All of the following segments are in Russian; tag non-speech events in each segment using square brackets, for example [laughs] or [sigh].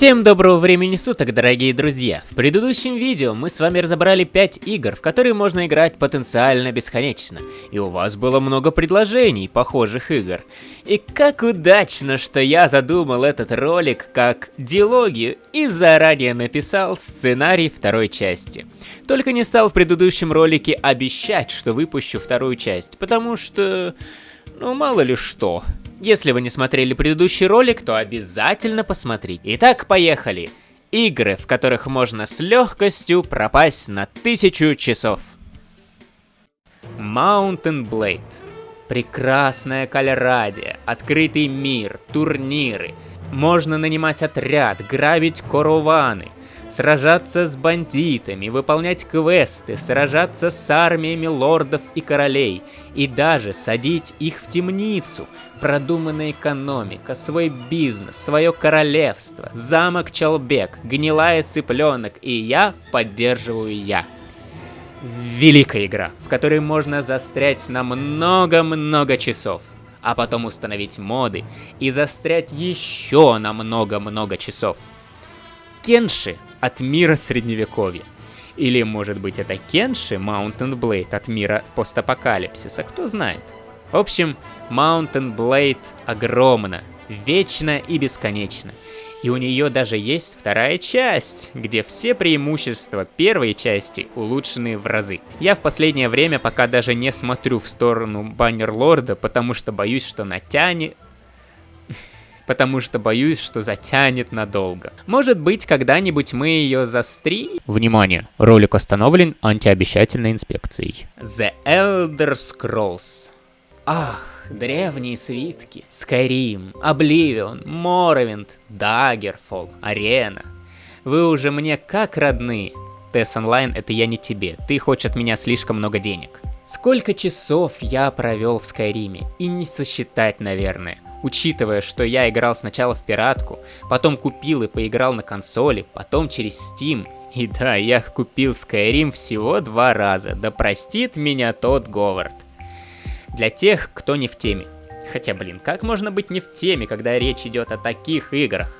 Всем доброго времени суток, дорогие друзья! В предыдущем видео мы с вами разобрали 5 игр, в которые можно играть потенциально бесконечно. И у вас было много предложений похожих игр. И как удачно, что я задумал этот ролик как дилогию и заранее написал сценарий второй части. Только не стал в предыдущем ролике обещать, что выпущу вторую часть, потому что... ну мало ли что. Если вы не смотрели предыдущий ролик, то обязательно посмотрите. Итак, поехали. Игры, в которых можно с легкостью пропасть на тысячу часов. Mountain Blade. Прекрасная кальрадия, открытый мир, турниры. Можно нанимать отряд, грабить корованы – сражаться с бандитами, выполнять квесты, сражаться с армиями лордов и королей, и даже садить их в темницу. Продуманная экономика, свой бизнес, свое королевство, замок Чалбек, гнилая цыпленок, и я поддерживаю я. Великая игра, в которой можно застрять на много-много часов, а потом установить моды и застрять еще на много-много часов. Кенши от мира средневековья. Или, может быть, это Кенши Mountain Blade от мира постапокалипсиса, кто знает. В общем, Mountain Blade огромна, вечна и бесконечна. И у нее даже есть вторая часть, где все преимущества первой части улучшены в разы. Я в последнее время пока даже не смотрю в сторону Баннерлорда, потому что боюсь, что натянет [laughs] потому что боюсь, что затянет надолго. Может быть, когда-нибудь мы ее застри... Внимание! Ролик остановлен антиобещательной инспекцией. The Elder Scrolls. Ах, древние свитки. Skyrim, Oblivion, Morrowind, Daggerfall, Arena. Вы уже мне как родные. Тесс онлайн это я не тебе, ты хочешь от меня слишком много денег. Сколько часов я провел в Скайриме, и не сосчитать, наверное. Учитывая, что я играл сначала в пиратку, потом купил и поиграл на консоли, потом через Steam. И да, я купил Skyrim всего два раза, да простит меня тот Говард. Для тех, кто не в теме. Хотя, блин, как можно быть не в теме, когда речь идет о таких играх?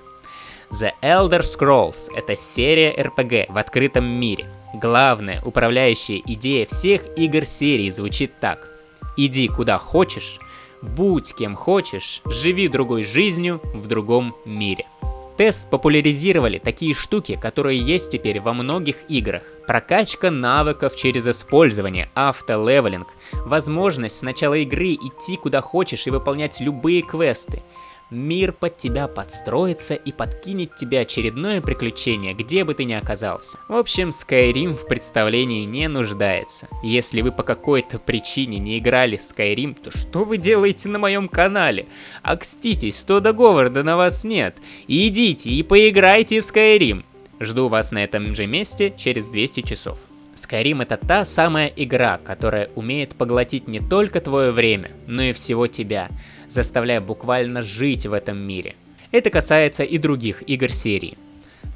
The Elder Scrolls — это серия RPG в открытом мире. Главная управляющая идея всех игр серии звучит так. Иди куда хочешь, Будь кем хочешь, живи другой жизнью в другом мире. Тесс популяризировали такие штуки, которые есть теперь во многих играх. Прокачка навыков через использование, автолевелинг, возможность с начала игры идти куда хочешь и выполнять любые квесты. Мир под тебя подстроится и подкинет тебе очередное приключение, где бы ты ни оказался. В общем, Skyrim в представлении не нуждается. Если вы по какой-то причине не играли в Skyrim, то что вы делаете на моем канале? Акститесь, 100 договора на вас нет. идите и поиграйте в Skyrim. Жду вас на этом же месте через 200 часов. Skyrim это та самая игра, которая умеет поглотить не только твое время, но и всего тебя, заставляя буквально жить в этом мире. Это касается и других игр серии.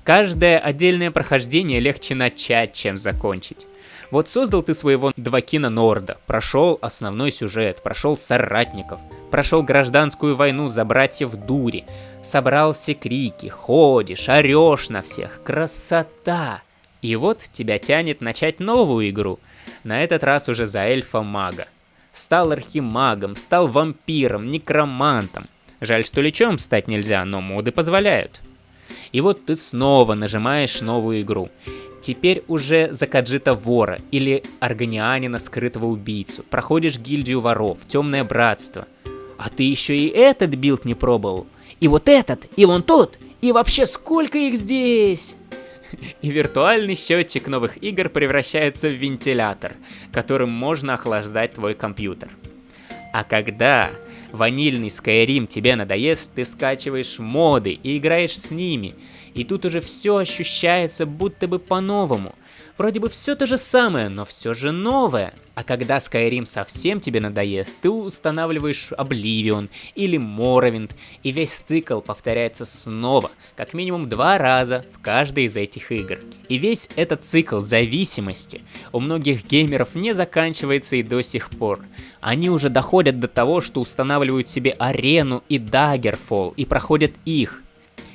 Каждое отдельное прохождение легче начать, чем закончить. Вот создал ты своего Двакина Норда, прошел основной сюжет, прошел соратников, прошел гражданскую войну за братьев Дури, собрал все крики, ходишь, орешь на всех, красота! И вот тебя тянет начать новую игру, на этот раз уже за эльфа-мага. Стал архимагом, стал вампиром, некромантом. Жаль, что личом стать нельзя, но моды позволяют. И вот ты снова нажимаешь новую игру. Теперь уже за Каджита вора или аргонианина скрытого убийцу. Проходишь гильдию воров, темное братство. А ты еще и этот билд не пробовал. И вот этот, и вон тот, и вообще сколько их здесь? И виртуальный счетчик новых игр превращается в вентилятор, которым можно охлаждать твой компьютер. А когда ванильный Skyrim тебе надоест, ты скачиваешь моды и играешь с ними, и тут уже все ощущается будто бы по-новому – Вроде бы все то же самое, но все же новое. А когда Skyrim совсем тебе надоест, ты устанавливаешь Oblivion или Morrowind, и весь цикл повторяется снова, как минимум два раза в каждой из этих игр. И весь этот цикл зависимости у многих геймеров не заканчивается и до сих пор. Они уже доходят до того, что устанавливают себе арену и Daggerfall и проходят их.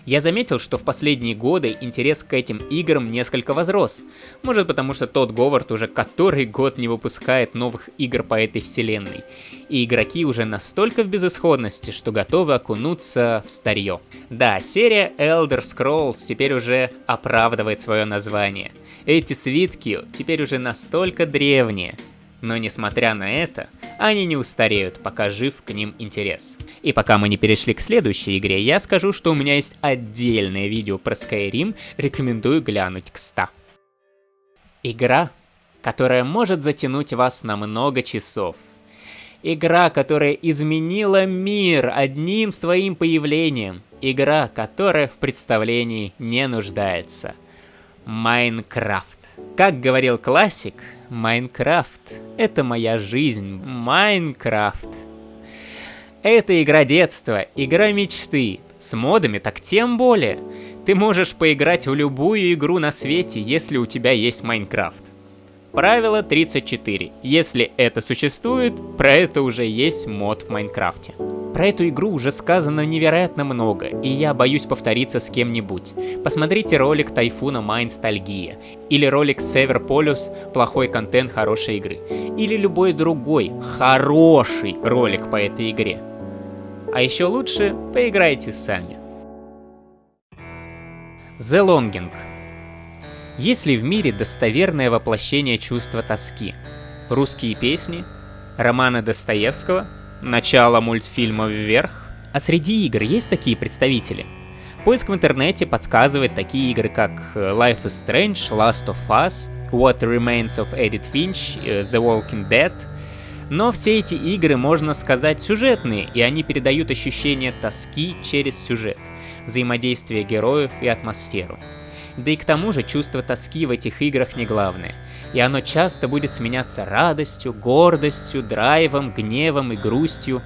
Я заметил, что в последние годы интерес к этим играм несколько возрос. Может потому, что тот Говард уже который год не выпускает новых игр по этой вселенной. И игроки уже настолько в безысходности, что готовы окунуться в старье. Да, серия Elder Scrolls теперь уже оправдывает свое название. Эти свитки теперь уже настолько древние, но несмотря на это, они не устареют, пока жив к ним интерес. И пока мы не перешли к следующей игре, я скажу, что у меня есть отдельное видео про Skyrim, рекомендую глянуть к 100. Игра, которая может затянуть вас на много часов. Игра, которая изменила мир одним своим появлением. Игра, которая в представлении не нуждается. Minecraft. Как говорил классик, Minecraft — это моя жизнь. Minecraft. Это игра детства, игра мечты. С модами так тем более. Ты можешь поиграть в любую игру на свете, если у тебя есть Minecraft. Правило 34. Если это существует, про это уже есть мод в Майнкрафте. Про эту игру уже сказано невероятно много, и я боюсь повториться с кем-нибудь. Посмотрите ролик Тайфуна Майнстальгия, или ролик Север Полюс Плохой контент хорошей игры, или любой другой хороший ролик по этой игре. А еще лучше поиграйте сами. The Longing есть ли в мире достоверное воплощение чувства тоски? Русские песни? Романы Достоевского? Начало мультфильма «Вверх»? А среди игр есть такие представители? Поиск в интернете подсказывает такие игры, как э, Life is Strange, Last of Us, What Remains of Edith Finch, э, The Walking Dead. Но все эти игры, можно сказать, сюжетные, и они передают ощущение тоски через сюжет, взаимодействие героев и атмосферу. Да и к тому же чувство тоски в этих играх не главное. И оно часто будет сменяться радостью, гордостью, драйвом, гневом и грустью.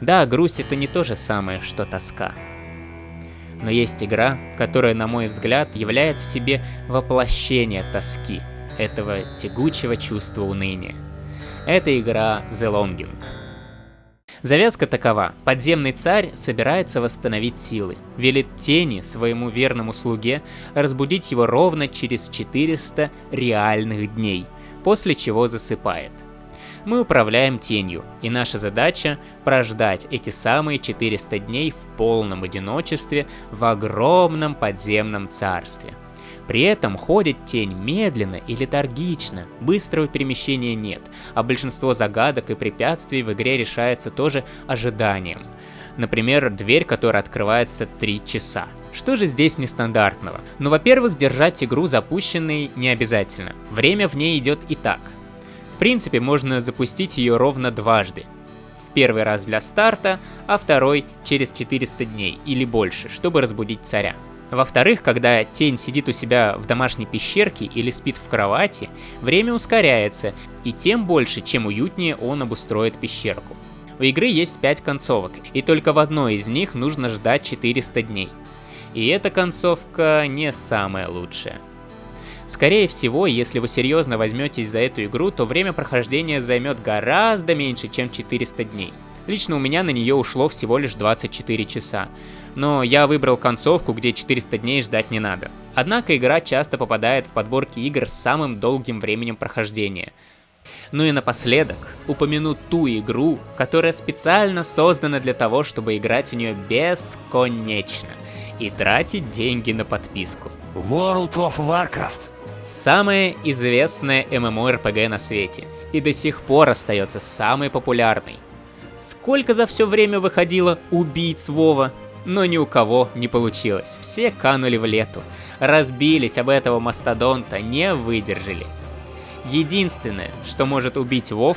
Да, грусть это не то же самое, что тоска. Но есть игра, которая, на мой взгляд, являет в себе воплощение тоски, этого тягучего чувства уныния. Это игра The Longing. Завязка такова. Подземный царь собирается восстановить силы. Велит тени своему верному слуге разбудить его ровно через 400 реальных дней, после чего засыпает. Мы управляем тенью, и наша задача прождать эти самые 400 дней в полном одиночестве в огромном подземном царстве – при этом ходит тень медленно и летаргично, быстрого перемещения нет, а большинство загадок и препятствий в игре решается тоже ожиданием. Например, дверь, которая открывается 3 часа. Что же здесь нестандартного? Ну, во-первых, держать игру запущенной не обязательно. Время в ней идет и так. В принципе, можно запустить ее ровно дважды. В первый раз для старта, а второй через 400 дней или больше, чтобы разбудить царя. Во-вторых, когда тень сидит у себя в домашней пещерке или спит в кровати, время ускоряется, и тем больше, чем уютнее он обустроит пещерку. У игры есть 5 концовок, и только в одной из них нужно ждать 400 дней. И эта концовка не самая лучшая. Скорее всего, если вы серьезно возьметесь за эту игру, то время прохождения займет гораздо меньше, чем 400 дней. Лично у меня на нее ушло всего лишь 24 часа но я выбрал концовку, где 400 дней ждать не надо. Однако игра часто попадает в подборки игр с самым долгим временем прохождения. Ну и напоследок, упомяну ту игру, которая специально создана для того, чтобы играть в нее бесконечно и тратить деньги на подписку. World of Warcraft. Самая известная MMORPG на свете, и до сих пор остается самой популярной. Сколько за все время выходило убийц Вова? Но ни у кого не получилось. Все канули в лету, разбились об этого мастодонта, не выдержали. Единственное, что может убить Вов,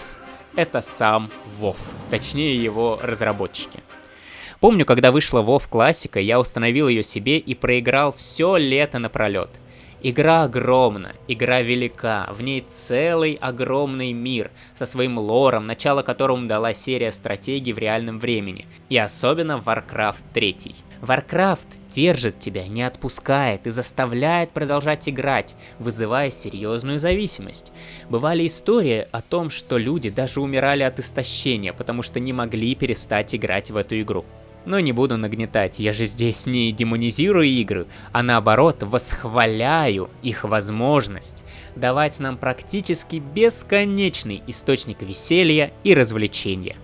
это сам Вов, точнее его разработчики. Помню, когда вышла Вов классика, я установил ее себе и проиграл все лето напролет. Игра огромна, игра велика, в ней целый огромный мир со своим лором, начало которому дала серия стратегий в реальном времени, и особенно Warcraft 3. Warcraft держит тебя, не отпускает и заставляет продолжать играть, вызывая серьезную зависимость. Бывали истории о том, что люди даже умирали от истощения, потому что не могли перестать играть в эту игру. Но не буду нагнетать, я же здесь не демонизирую игры, а наоборот восхваляю их возможность давать нам практически бесконечный источник веселья и развлечения.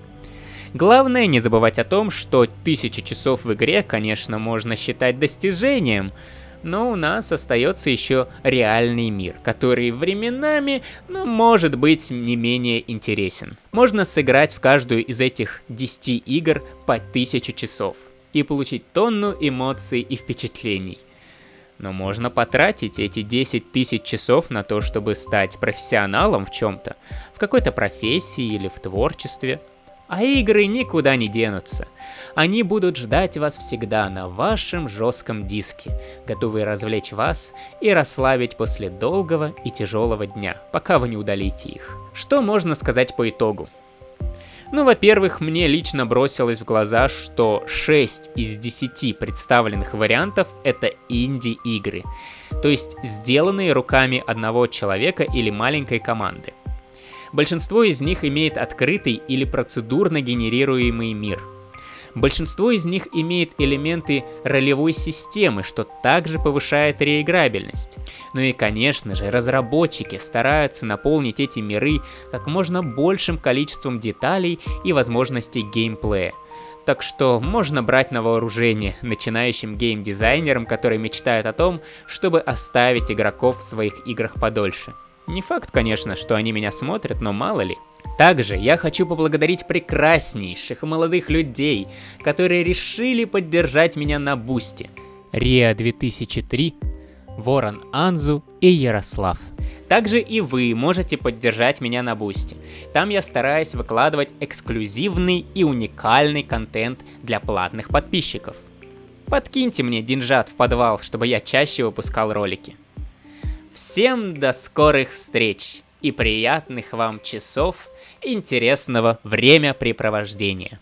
Главное не забывать о том, что тысячи часов в игре, конечно, можно считать достижением, но у нас остается еще реальный мир, который временами, ну, может быть, не менее интересен. Можно сыграть в каждую из этих 10 игр по 1000 часов и получить тонну эмоций и впечатлений. Но можно потратить эти 10 тысяч часов на то, чтобы стать профессионалом в чем-то, в какой-то профессии или в творчестве – а игры никуда не денутся. Они будут ждать вас всегда на вашем жестком диске, готовые развлечь вас и расслабить после долгого и тяжелого дня, пока вы не удалите их. Что можно сказать по итогу? Ну, во-первых, мне лично бросилось в глаза, что 6 из 10 представленных вариантов это инди-игры, то есть сделанные руками одного человека или маленькой команды. Большинство из них имеет открытый или процедурно генерируемый мир. Большинство из них имеет элементы ролевой системы, что также повышает реиграбельность. Ну и конечно же, разработчики стараются наполнить эти миры как можно большим количеством деталей и возможностей геймплея. Так что можно брать на вооружение начинающим геймдизайнерам, которые мечтают о том, чтобы оставить игроков в своих играх подольше. Не факт, конечно, что они меня смотрят, но мало ли. Также я хочу поблагодарить прекраснейших молодых людей, которые решили поддержать меня на Boosty. Риа 2003, Ворон Анзу и Ярослав. Также и вы можете поддержать меня на Boosty. Там я стараюсь выкладывать эксклюзивный и уникальный контент для платных подписчиков. Подкиньте мне деньжат в подвал, чтобы я чаще выпускал ролики. Всем до скорых встреч и приятных вам часов интересного времяпрепровождения.